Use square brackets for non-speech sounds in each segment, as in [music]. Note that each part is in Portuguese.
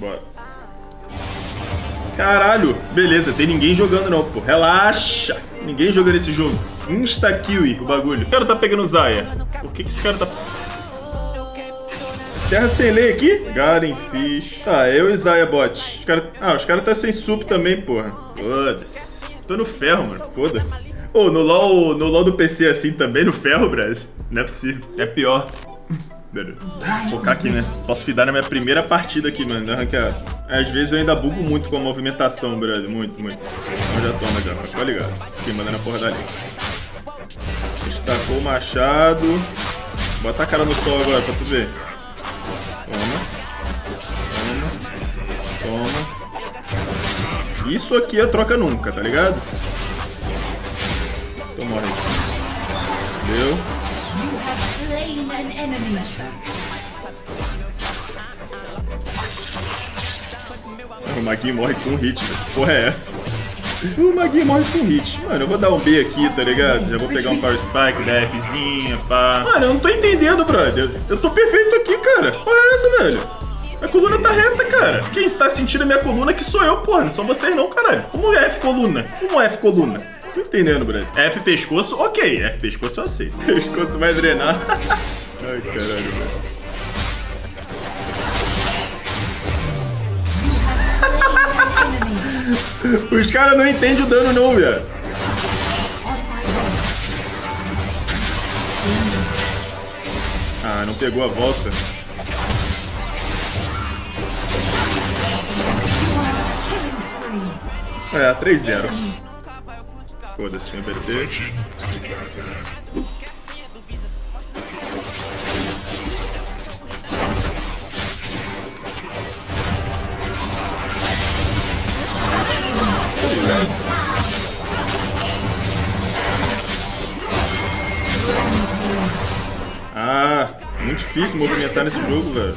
Bora. Caralho. Beleza, tem ninguém jogando não, pô. Relaxa. Ninguém jogando esse jogo. Insta-kill o bagulho. O cara tá pegando Zaya. Por que, que esse cara tá... Terra sem lei aqui? Garen Fish. Tá, eu e Zaya bot. Os cara... Ah, os caras tá sem sup também, porra. Foda-se. Tô no ferro, mano. Foda-se. Ô, oh, no LoL, no LoL do PC assim também, no ferro, brother. Não é possível. É pior. Vou focar aqui, né? Posso fidar na minha primeira partida aqui, mano. Arrancar. Às vezes eu ainda bugo muito com a movimentação, brother. Muito, muito. Então já toma já, mas tá ligado. Aqui, mandando a porra dali. Destacou o machado. Bota a cara no sol agora pra tu ver. Toma. Toma. Toma. Isso aqui é troca nunca, tá ligado? Então morre. Deu. O Maguinho morre com um hit, velho. Porra é essa? O Maguinho morre com um hit. Mano, eu vou dar um B aqui, tá ligado? Já vou pegar um Power Spike, da Fzinha, pá. Mano, eu não tô entendendo, brother. Eu tô perfeito aqui, cara. Porra é essa, velho? A coluna tá reta, cara. Quem está sentindo a minha coluna que sou eu, porra. Não são vocês não, caralho. Como é F coluna? Como é F coluna? Tô entendendo, brother. F pescoço, ok. F pescoço eu aceito. [laughs] Pescoço vai drenar. [laughs] Ai, caralho, velho. [laughs] Os caras não entendem o dano não, velho. Ah, não pegou a volta. É, 3-0. Foda-se, inverter. Ah, muito difícil movimentar nesse jogo, velho.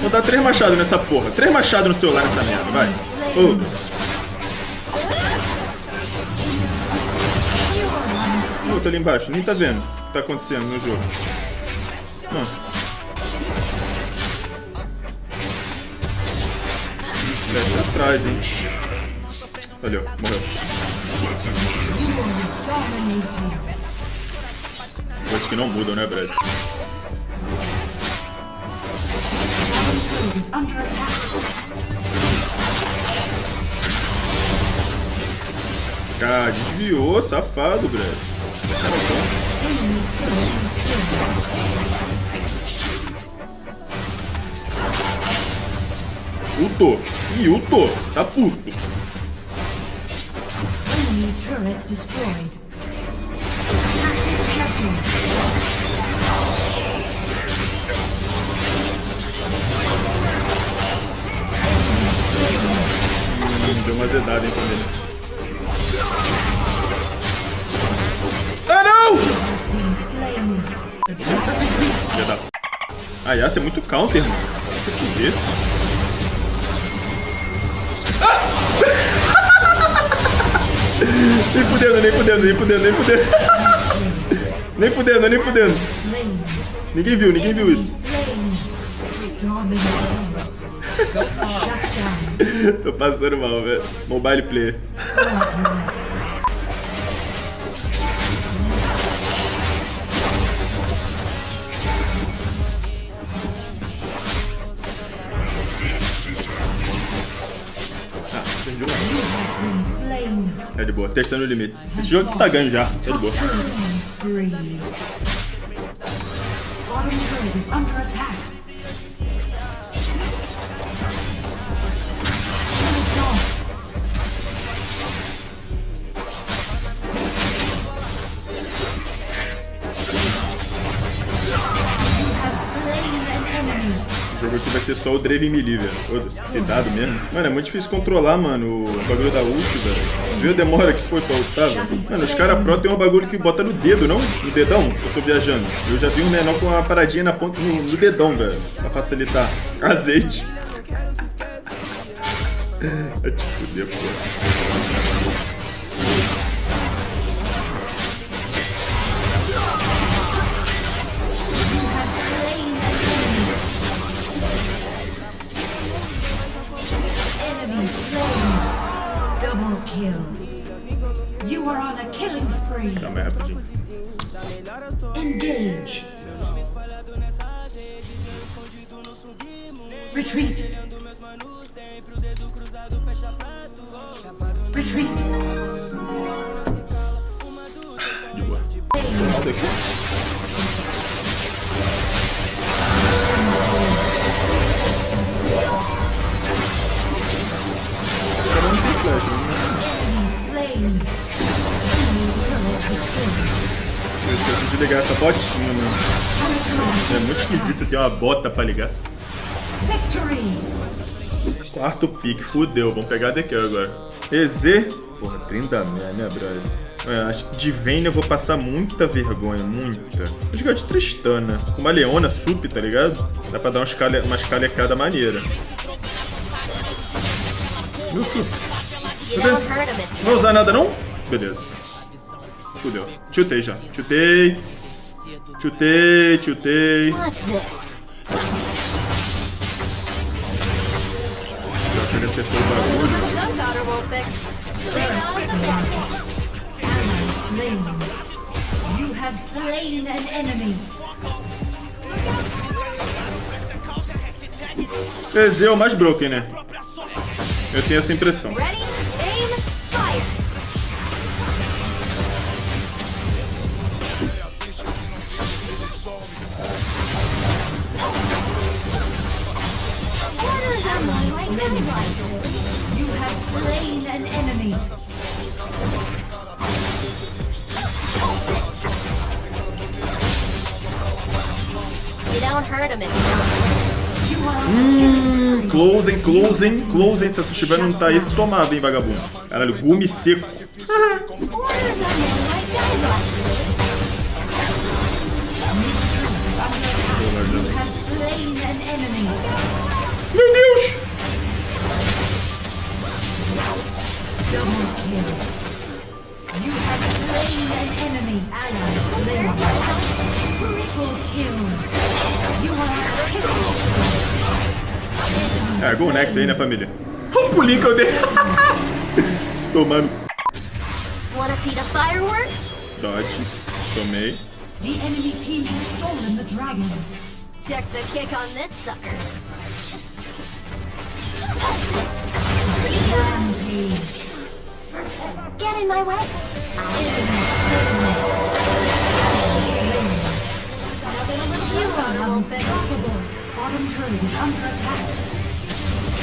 Vou dar três machados nessa porra. Três machados no celular nessa merda, vai. Outro ali embaixo. Nem tá vendo o que tá acontecendo no jogo. Não. Deve atrás, hein. Ó. Morreu. Coisas que não mudam, né, Brad? Cara, desviou, safado, Brad. Uto. Ih, Uto. Tá puto. Enemy turret destroyed. Hum, deu uma zedada hein, também. A Yasuo é muito counter, mano. Você fuder. Ah! [laughs] nem fudendo, nem fudendo, nem fudendo, nem fudendo. Nem fudendo, nem fudendo. Ninguém viu, ninguém viu isso. [laughs] Tô passando mal, velho. Mobile player. É de boa, testando limites. Esse jogo aqui tá ganho já, é de boa. Breathe. Bottom turret is under attack. Jogo aqui vai ser só o Draven melee, velho. Cuidado mesmo. Mano, é muito difícil controlar, mano, o bagulho da ult, velho. Viu a demora que foi pra ultar, velho? Mano, os caras pro tem um bagulho que bota no dedo, não? No dedão, eu tô viajando. Eu já vi um menor com uma paradinha na ponta no, no dedão, velho. Pra facilitar. Azeite. [laughs] Vai te fuder, Retreat. De boa. Volta aqui. Esse cara não tem flash, né? Slain. Eu esqueci de ligar essa botinha, mano. É muito esquisito ter uma bota pra ligar. Victory. Quarto pique, fudeu. Vamos pegar a DQ agora. EZ. Porra, 30 mil, né, brother? É, acho que de Vayne eu vou passar muita vergonha, muita. Vou jogar de Tristana. Com uma Leona sup, tá ligado? Dá pra dar umas, cale... umas maneira. Meu sup. Não vai usar nada, não? Beleza. Fudeu. Chutei já. Chutei. Chutei, chutei. Slain an enemy. EZ é o mais broken, né? Eu tenho essa impressão. Ready, an enemy. You don't hurt him if you don't. Closing, closing, closing. Se essa estiver não tá aí, tomava, hein, vagabundo. Caralho, gume seco. É, Go Next aí, né, família? Olha o pulinho que eu dei. Tomando. Wanna see the fireworks? Dodge. Tomei. The enemy team has stolen the dragon. Check the kick on this sucker. Get in my way. You got. Unstoppable. Bottom turret is under attack.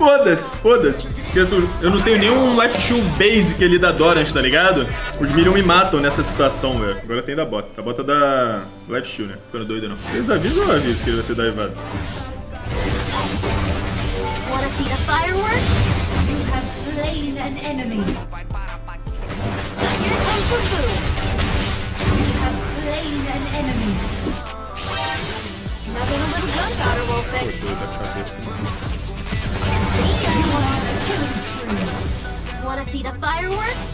Foda-se, foda-se. Eu não tenho nenhum Life Shield basic ali da Dorant, tá ligado? Os Minions me matam nessa situação, velho. Agora tem da bota. Essa bota da Life Shield, né? Ficando doido, não. Vocês avisam ou aviso que ele vai ser enemy. Nothing a little gunpowder won't fix. Wanna see the fireworks?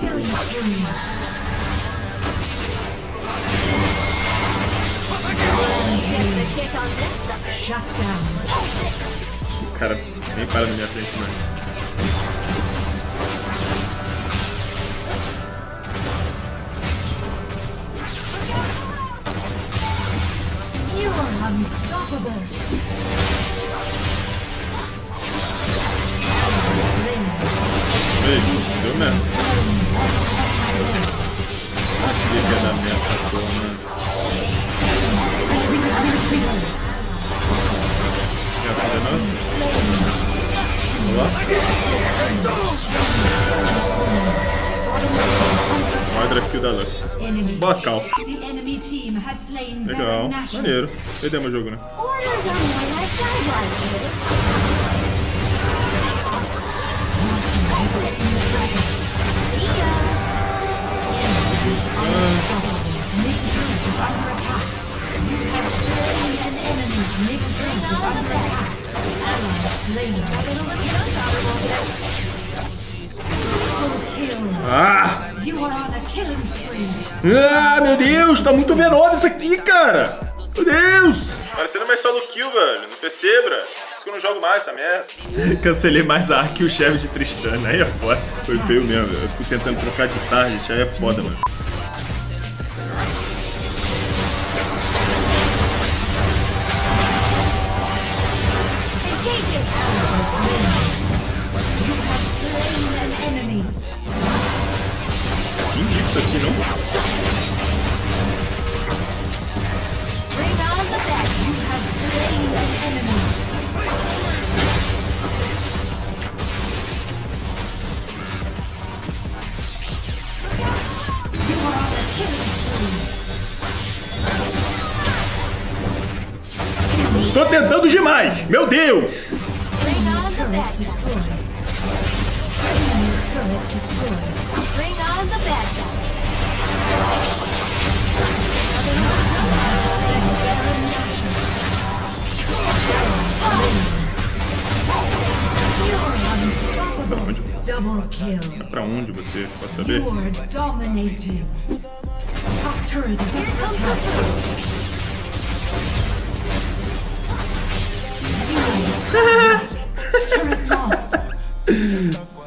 Killing spree. Check the kick on this sucker. Shut down. Cara nem para na minha frente, mano. You are unstoppable. Porra, mano. Minha filha não? Olha lá. Mordra aqui da Lux. Slain Legal. Maneiro. Perdemos o jogo, né? Ah! Ah, meu Deus, tá muito veloz isso aqui, cara. Meu Deus. Parecendo mais solo kill, velho. Não percebra. Que eu não jogo mais essa merda. Cancelei mais a arc e o chefe de Tristana. Aí é foda. Foi feio mesmo. Eu fico tentando trocar de target. Aí é foda, mano. Enemy. Entendi isso aqui, não? Bad guys. Pra onde? Pra onde você? Posso saber?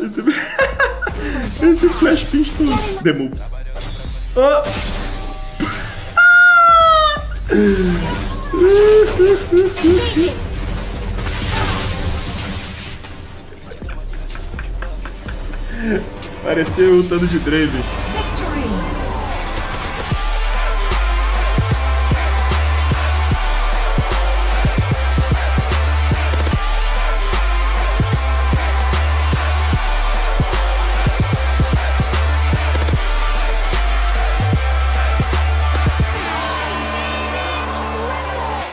Esse, Esse flash pinto The moves. It. Pareceu o Tano de Draven.